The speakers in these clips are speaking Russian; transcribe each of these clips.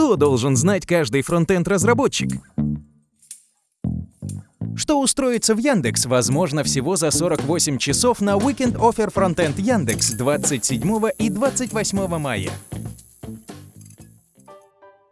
Что должен знать каждый фронтенд-разработчик? Что устроиться в Яндекс возможно всего за 48 часов на Weekend Offer Frontend Яндекс 27 и 28 мая.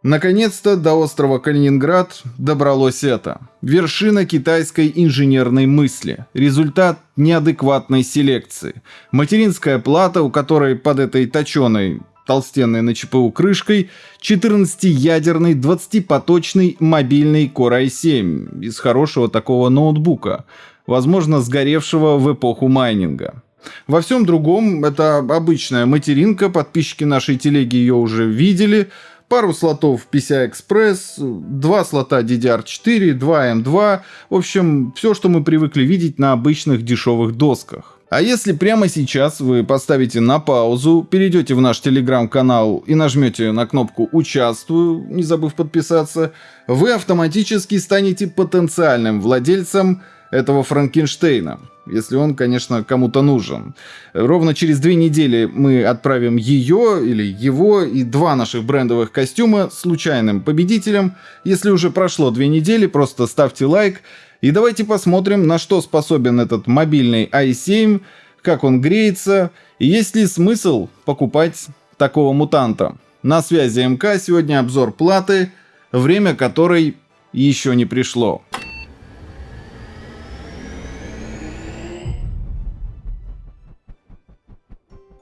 Наконец-то до острова Калининград добралось это. Вершина китайской инженерной мысли. Результат неадекватной селекции. Материнская плата, у которой под этой точеной толстенной на ЧПУ крышкой 14-ядерный 20-поточный мобильный Core i7 из хорошего такого ноутбука, возможно сгоревшего в эпоху майнинга. Во всем другом это обычная материнка, подписчики нашей телеги ее уже видели – пару слотов PCI-Express, два слота DDR4, два M2, в общем, все, что мы привыкли видеть на обычных дешевых досках. А если прямо сейчас вы поставите на паузу, перейдете в наш телеграм-канал и нажмете на кнопку «Участвую», не забыв подписаться, вы автоматически станете потенциальным владельцем этого Франкенштейна если он, конечно, кому-то нужен. Ровно через две недели мы отправим ее или его и два наших брендовых костюма случайным победителям. Если уже прошло две недели, просто ставьте лайк и давайте посмотрим, на что способен этот мобильный i7, как он греется и есть ли смысл покупать такого мутанта. На связи МК, сегодня обзор платы, время которой еще не пришло.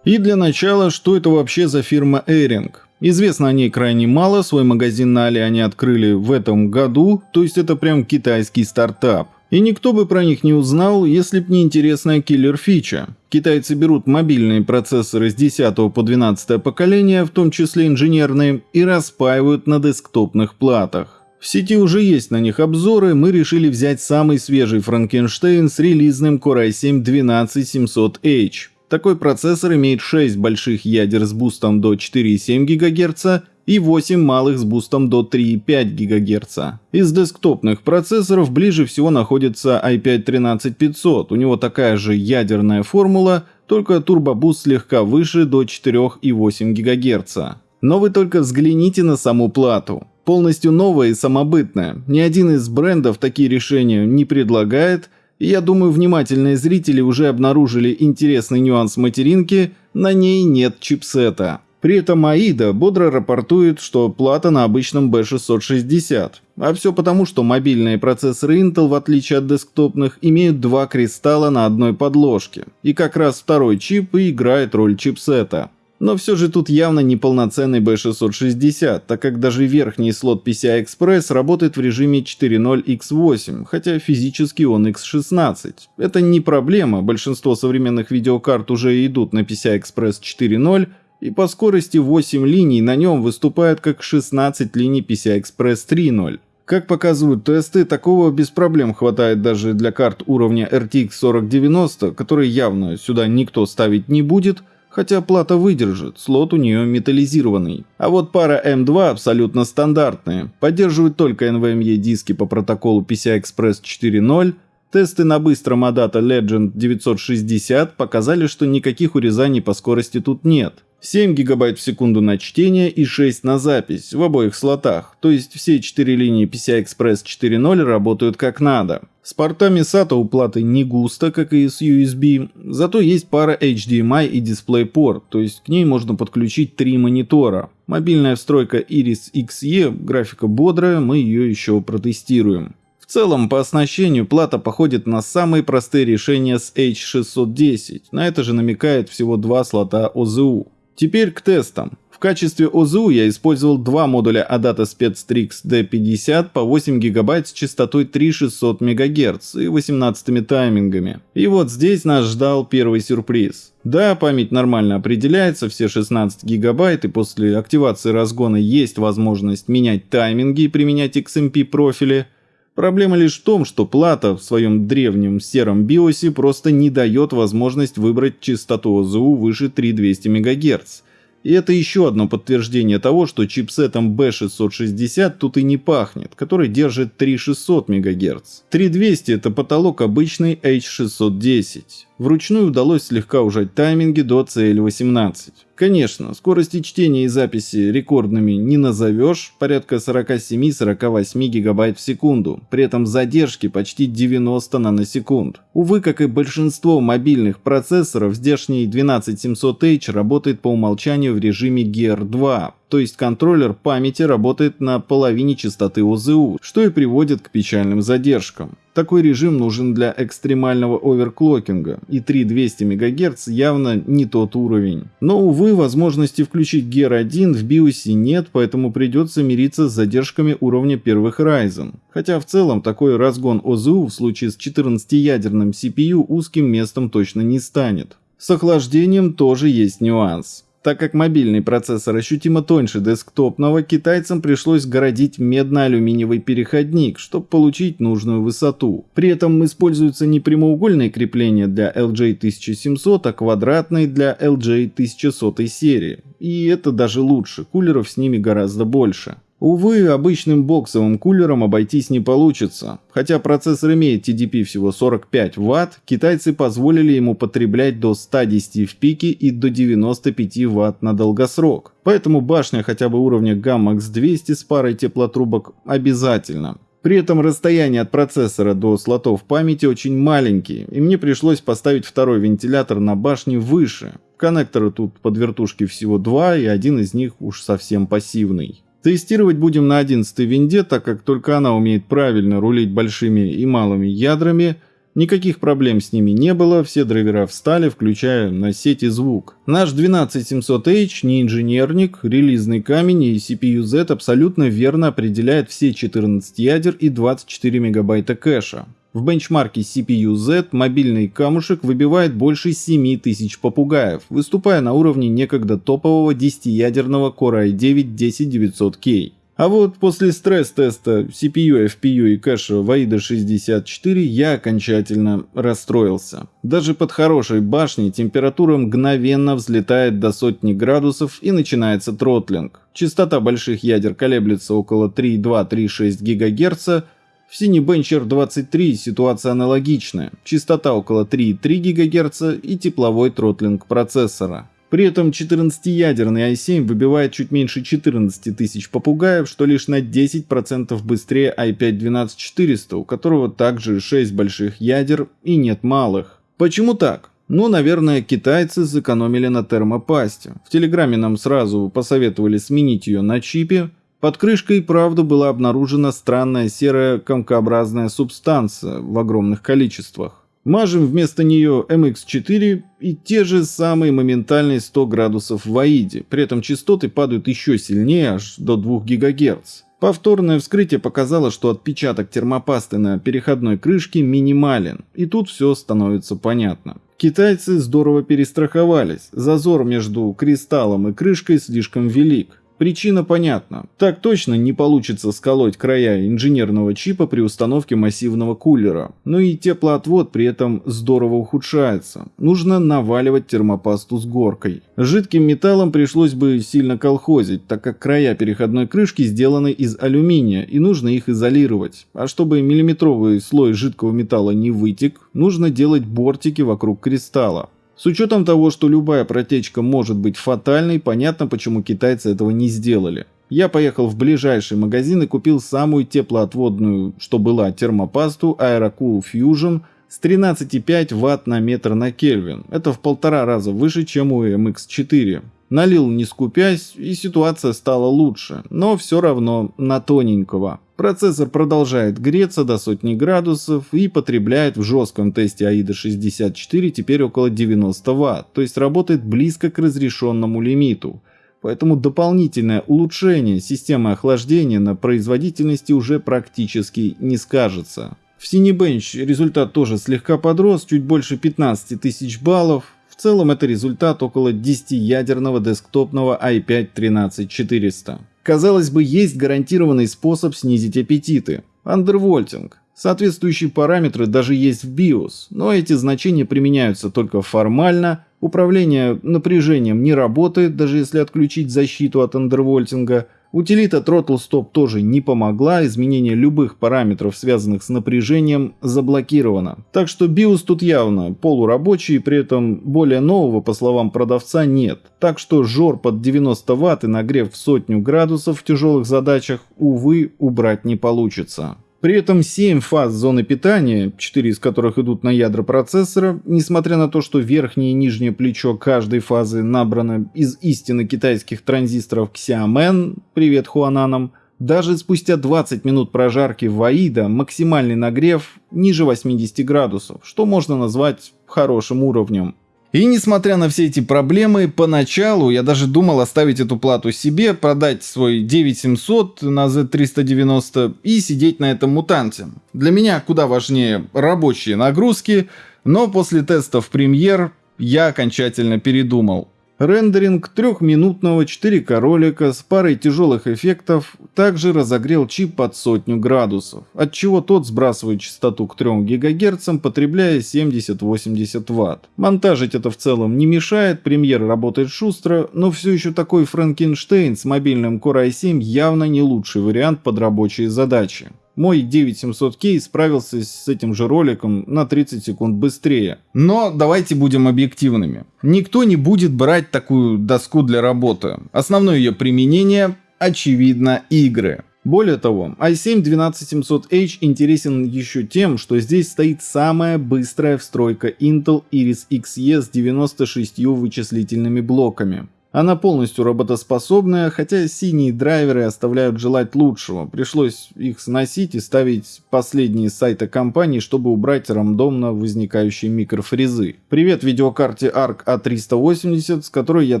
И для начала, что это вообще за фирма Airing? Известно о ней крайне мало, свой магазин на Али они открыли в этом году, то есть это прям китайский стартап. И никто бы про них не узнал, если б не интересная киллер-фича. Китайцы берут мобильные процессоры с 10 по 12 поколения, в том числе инженерные, и распаивают на десктопных платах. В сети уже есть на них обзоры, мы решили взять самый свежий Франкенштейн с релизным Core i7 12700H. Такой процессор имеет 6 больших ядер с бустом до 4,7 ГГц и 8 малых с бустом до 3,5 ГГц. Из десктопных процессоров ближе всего находится i5-13500, у него такая же ядерная формула, только турбобуст слегка выше до 4,8 ГГц. Но вы только взгляните на саму плату. Полностью новая и самобытная. Ни один из брендов такие решения не предлагает – я думаю, внимательные зрители уже обнаружили интересный нюанс материнки, на ней нет чипсета. При этом AIDA бодро рапортует, что плата на обычном B660. А все потому, что мобильные процессоры Intel, в отличие от десктопных, имеют два кристалла на одной подложке. И как раз второй чип и играет роль чипсета. Но все же тут явно неполноценный B660, так как даже верхний слот PCI Express работает в режиме 4.0 X8, хотя физически он X16. Это не проблема, большинство современных видеокарт уже идут на PCI Express 4.0, и по скорости 8 линий на нем выступает как 16 линий PCI Express 3.0. Как показывают тесты, такого без проблем хватает даже для карт уровня RTX 4090, которые явно сюда никто ставить не будет, хотя плата выдержит, слот у нее металлизированный. А вот пара M2 абсолютно стандартная, поддерживает только NVMe диски по протоколу PCI-Express 4.0, Тесты на быстром Adata Legend 960 показали, что никаких урезаний по скорости тут нет. 7 ГБ в секунду на чтение и 6 на запись в обоих слотах, то есть все 4 линии PCI-Express 4.0 работают как надо. С портами SATA у платы не густо, как и с USB, зато есть пара HDMI и DisplayPort, то есть к ней можно подключить три монитора. Мобильная встройка Iris Xe, графика бодрая, мы ее еще протестируем. В целом, по оснащению плата походит на самые простые решения с H610, на это же намекает всего два слота OZU. Теперь к тестам. Качестве ОЗУ я использовал два модуля Adata SpecStrix D50 по 8 ГБ с частотой 3600 МГц и 18 таймингами. И вот здесь нас ждал первый сюрприз. Да, память нормально определяется, все 16 гигабайт, и после активации разгона есть возможность менять тайминги и применять XMP профили, Проблема лишь в том, что плата в своем древнем сером биосе просто не дает возможность выбрать частоту ОЗУ выше 3200 МГц. И это еще одно подтверждение того, что чипсетом B660 тут и не пахнет, который держит 3600 МГц. 3200 это потолок обычной H610. Вручную удалось слегка ужать тайминги до CL18. Конечно, скорости чтения и записи рекордными не назовешь, порядка 47-48 гигабайт в секунду, при этом задержки почти 90 наносекунд. Увы, как и большинство мобильных процессоров, здешний 12700H работает по умолчанию в режиме GR2, то есть контроллер памяти работает на половине частоты ОЗУ, что и приводит к печальным задержкам. Такой режим нужен для экстремального оверклокинга, и 3200 МГц явно не тот уровень. Но, увы, возможности включить Gear 1 в BIOS нет, поэтому придется мириться с задержками уровня первых Ryzen. Хотя в целом такой разгон ОЗУ в случае с 14-ядерным CPU узким местом точно не станет. С охлаждением тоже есть нюанс. Так как мобильный процессор ощутимо тоньше десктопного, китайцам пришлось городить медно-алюминиевый переходник, чтобы получить нужную высоту. При этом используются не прямоугольные крепления для LJ1700, а квадратные для LJ1100 серии. И это даже лучше, кулеров с ними гораздо больше. Увы, обычным боксовым кулером обойтись не получится. Хотя процессор имеет TDP всего 45 Вт, китайцы позволили ему потреблять до 110 в пике и до 95 Вт на долгосрок. Поэтому башня хотя бы уровня Gamma X200 с парой теплотрубок обязательно. При этом расстояние от процессора до слотов памяти очень маленькие, и мне пришлось поставить второй вентилятор на башне выше. Коннекторы тут под вертушки всего два, и один из них уж совсем пассивный. Тестировать будем на 11 винде, так как только она умеет правильно рулить большими и малыми ядрами. Никаких проблем с ними не было, все драйвера встали, включая на сети звук. Наш 12700H не инженерник, релизный камень и CPU-Z абсолютно верно определяет все 14 ядер и 24 мегабайта кэша. В бенчмарке CPU-Z мобильный камушек выбивает больше 7000 попугаев, выступая на уровне некогда топового 10-ядерного Core i9-10900K. А вот после стресс-теста CPU, FPU и кэша Vaida 64 я окончательно расстроился. Даже под хорошей башней температура мгновенно взлетает до сотни градусов и начинается тротлинг. Частота больших ядер колеблется около 3,2-3,6 ГГц, в Cinebencher 23 ситуация аналогичная, частота около 3,3 ГГц и тепловой тротлинг процессора. При этом 14-ядерный i7 выбивает чуть меньше 14 тысяч попугаев, что лишь на 10% быстрее i5-12400, у которого также 6 больших ядер и нет малых. Почему так? Ну, наверное, китайцы сэкономили на термопасте. В Телеграме нам сразу посоветовали сменить ее на чипе, под крышкой, правда, была обнаружена странная серая комкообразная субстанция в огромных количествах. Мажем вместо нее MX4 и те же самые моментальные 100 градусов в АИДе, при этом частоты падают еще сильнее, аж до 2 ГГц. Повторное вскрытие показало, что отпечаток термопасты на переходной крышке минимален, и тут все становится понятно. Китайцы здорово перестраховались, зазор между кристаллом и крышкой слишком велик. Причина понятна. Так точно не получится сколоть края инженерного чипа при установке массивного кулера. Но и теплоотвод при этом здорово ухудшается. Нужно наваливать термопасту с горкой. Жидким металлом пришлось бы сильно колхозить, так как края переходной крышки сделаны из алюминия и нужно их изолировать. А чтобы миллиметровый слой жидкого металла не вытек, нужно делать бортики вокруг кристалла. С учетом того, что любая протечка может быть фатальной, понятно, почему китайцы этого не сделали. Я поехал в ближайший магазин и купил самую теплоотводную, что была, термопасту Aerocool Fusion с 13,5 Вт на метр на Кельвин. Это в полтора раза выше, чем у MX4. Налил не скупясь, и ситуация стала лучше, но все равно на тоненького. Процессор продолжает греться до сотни градусов и потребляет в жестком тесте AIDA 64 теперь около 90 Вт, то есть работает близко к разрешенному лимиту. Поэтому дополнительное улучшение системы охлаждения на производительности уже практически не скажется. В Cinebench результат тоже слегка подрос, чуть больше 15 тысяч баллов, в целом это результат около 10-ядерного десктопного i5-13400. Казалось бы, есть гарантированный способ снизить аппетиты – андервольтинг. Соответствующие параметры даже есть в BIOS, но эти значения применяются только формально, управление напряжением не работает, даже если отключить защиту от андервольтинга, Утилита Throttle Stop тоже не помогла, изменение любых параметров, связанных с напряжением, заблокировано. Так что BIOS тут явно полурабочий, при этом более нового, по словам продавца, нет. Так что жор под 90 Вт и нагрев в сотню градусов в тяжелых задачах, увы, убрать не получится. При этом 7 фаз зоны питания, 4 из которых идут на ядра процессора, несмотря на то, что верхнее и нижнее плечо каждой фазы набрано из истинно китайских транзисторов Xiamen, привет Хуананам, даже спустя 20 минут прожарки в Аида максимальный нагрев ниже 80 градусов, что можно назвать хорошим уровнем. И несмотря на все эти проблемы, поначалу я даже думал оставить эту плату себе, продать свой 9700 на Z390 и сидеть на этом мутанте. Для меня куда важнее рабочие нагрузки, но после тестов премьер я окончательно передумал. Рендеринг трехминутного 4К ролика с парой тяжелых эффектов также разогрел чип под сотню градусов, отчего тот сбрасывает частоту к 3 ГГц, потребляя 70-80 Вт. Монтажить это в целом не мешает, премьер работает шустро, но все еще такой Франкенштейн с мобильным Core i7 явно не лучший вариант под рабочие задачи. Мой 9700K справился с этим же роликом на 30 секунд быстрее. Но давайте будем объективными. Никто не будет брать такую доску для работы. Основное ее применение, очевидно, игры. Более того, i7-12700H интересен еще тем, что здесь стоит самая быстрая встройка Intel Iris Xe с 96 вычислительными блоками. Она полностью работоспособная, хотя синие драйверы оставляют желать лучшего. Пришлось их сносить и ставить последние сайты компании, чтобы убрать рандомно возникающие микрофрезы. Привет видеокарте ARC A380, с которой я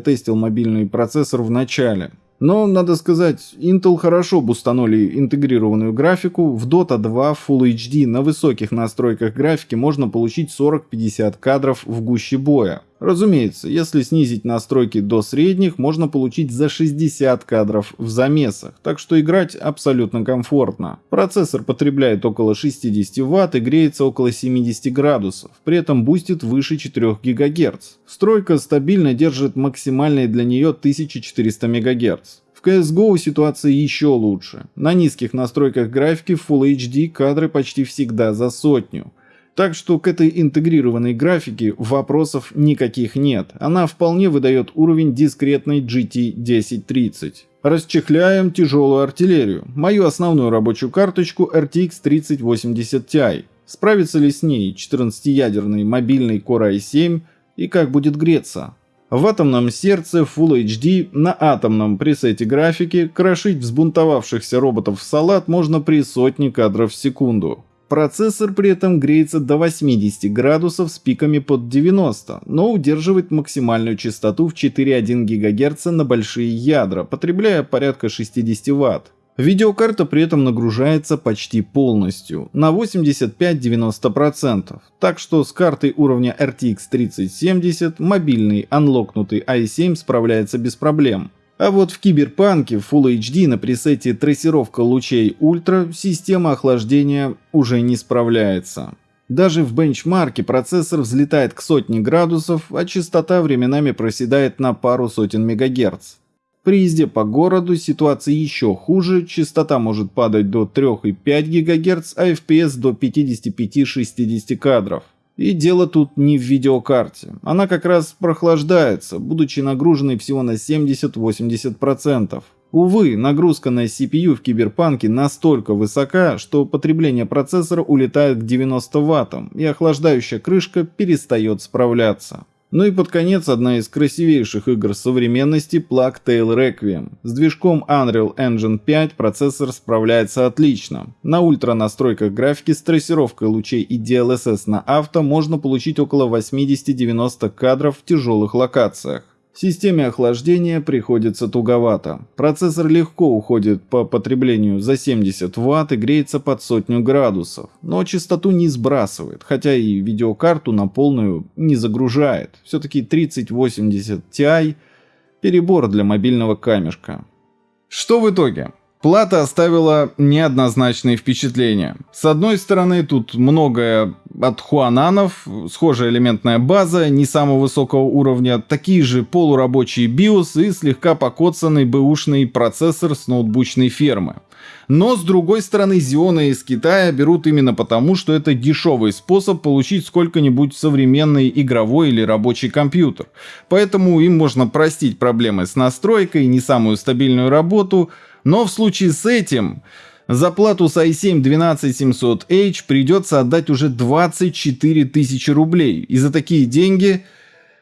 тестил мобильный процессор в начале. Но, надо сказать, Intel хорошо бустанули интегрированную графику. В Dota 2 Full HD на высоких настройках графики можно получить 40-50 кадров в гуще боя. Разумеется, если снизить настройки до средних, можно получить за 60 кадров в замесах, так что играть абсолютно комфортно. Процессор потребляет около 60 Вт и греется около 70 градусов, при этом бустит выше 4 ГГц. Стройка стабильно держит максимальные для нее 1400 МГц. В CSGO ситуация еще лучше. На низких настройках графики Full HD кадры почти всегда за сотню. Так что к этой интегрированной графике вопросов никаких нет. Она вполне выдает уровень дискретной GT 1030. Расчехляем тяжелую артиллерию. Мою основную рабочую карточку RTX 3080 Ti. Справится ли с ней 14-ядерный мобильный Core i7 и как будет греться? В атомном сердце Full HD на атомном пресете графики крошить взбунтовавшихся роботов в салат можно при сотне кадров в секунду. Процессор при этом греется до 80 градусов с пиками под 90, но удерживает максимальную частоту в 4,1 ГГц на большие ядра, потребляя порядка 60 Вт. Видеокарта при этом нагружается почти полностью, на 85-90%, так что с картой уровня RTX 3070 мобильный анлокнутый i7 справляется без проблем. А вот в Киберпанке Full HD на пресете трассировка лучей ультра система охлаждения уже не справляется. Даже в бенчмарке процессор взлетает к сотне градусов, а частота временами проседает на пару сотен мегагерц. При езде по городу ситуация еще хуже, частота может падать до 3,5 ГГц, а FPS до 55-60 кадров. И дело тут не в видеокарте. Она как раз прохлаждается, будучи нагруженной всего на 70-80%. Увы, нагрузка на CPU в Киберпанке настолько высока, что потребление процессора улетает к 90 Вт, и охлаждающая крышка перестает справляться. Ну и под конец одна из красивейших игр современности Plague Tale Requiem. С движком Unreal Engine 5 процессор справляется отлично. На ультра настройках графики с трассировкой лучей и DLSS на авто можно получить около 80-90 кадров в тяжелых локациях. Системе охлаждения приходится туговато. Процессор легко уходит по потреблению за 70 Вт и греется под сотню градусов, но частоту не сбрасывает, хотя и видеокарту на полную не загружает. Все-таки 3080 Ti перебор для мобильного камешка. Что в итоге? Плата оставила неоднозначные впечатления. С одной стороны, тут многое от хуананов, схожая элементная база, не самого высокого уровня, такие же полурабочие BIOS и слегка покоцанный бэушный процессор с ноутбучной фермы. Но, с другой стороны, Xeon из Китая берут именно потому, что это дешевый способ получить сколько-нибудь современный игровой или рабочий компьютер. Поэтому им можно простить проблемы с настройкой, не самую стабильную работу, но в случае с этим за плату с i7-12700H придется отдать уже 24 тысячи рублей. И за такие деньги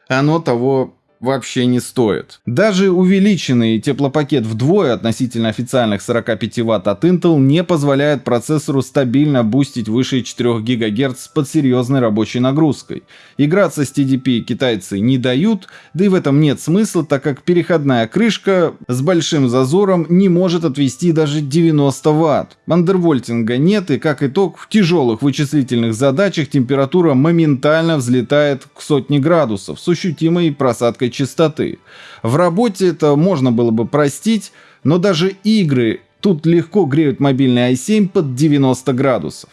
оно того вообще не стоит. Даже увеличенный теплопакет вдвое относительно официальных 45 Вт от Intel не позволяет процессору стабильно бустить выше 4 ГГц под серьезной рабочей нагрузкой. Играться с TDP китайцы не дают, да и в этом нет смысла, так как переходная крышка с большим зазором не может отвести даже 90 Вт. Андервольтинга нет и как итог в тяжелых вычислительных задачах температура моментально взлетает к сотне градусов с ощутимой просадкой частоты. В работе это можно было бы простить, но даже игры тут легко греют мобильный i7 под 90 градусов.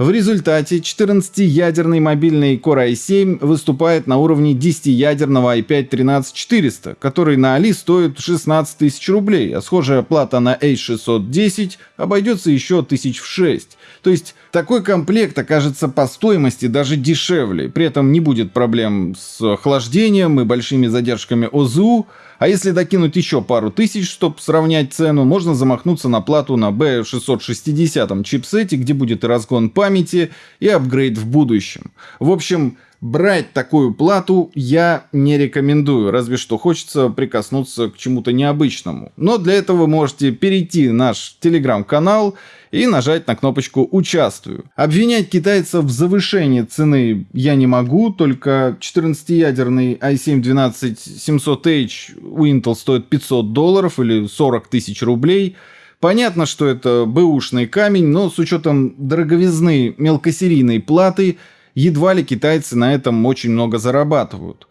В результате 14-ядерный мобильный Core i7 выступает на уровне 10-ядерного i5-13400, который на Али стоит 16 тысяч рублей, а схожая плата на A610 обойдется еще тысяч в 6. То есть такой комплект окажется по стоимости даже дешевле, при этом не будет проблем с охлаждением и большими задержками ОЗУ, а если докинуть еще пару тысяч, чтобы сравнять цену, можно замахнуться на плату на B660 чипсете, где будет и разгон памяти, и апгрейд в будущем. В общем, брать такую плату я не рекомендую, разве что хочется прикоснуться к чему-то необычному. Но для этого вы можете перейти в наш телеграм-канал и нажать на кнопочку «Участвую». Обвинять китайцев в завышении цены я не могу, только 14-ядерный i7-12700H у Intel стоит 500 долларов или 40 тысяч рублей. Понятно, что это бэушный камень, но с учетом дороговизны мелкосерийной платы, едва ли китайцы на этом очень много зарабатывают.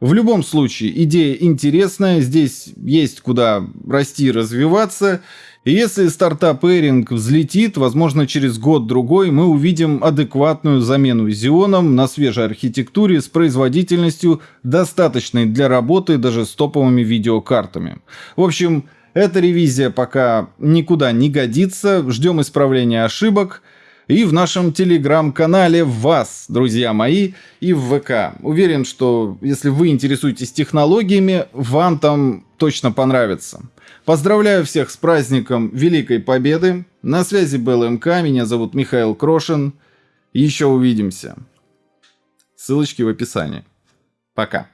В любом случае, идея интересная, здесь есть куда расти и развиваться, и если стартап Эринг взлетит, возможно, через год-другой мы увидим адекватную замену Xeon на свежей архитектуре с производительностью, достаточной для работы даже с топовыми видеокартами. В общем, эта ревизия пока никуда не годится, ждем исправления ошибок – и в нашем телеграм-канале вас, друзья мои, и в ВК. Уверен, что если вы интересуетесь технологиями, вам там точно понравится. Поздравляю всех с праздником Великой Победы. На связи был МК, меня зовут Михаил Крошин. Еще увидимся. Ссылочки в описании. Пока.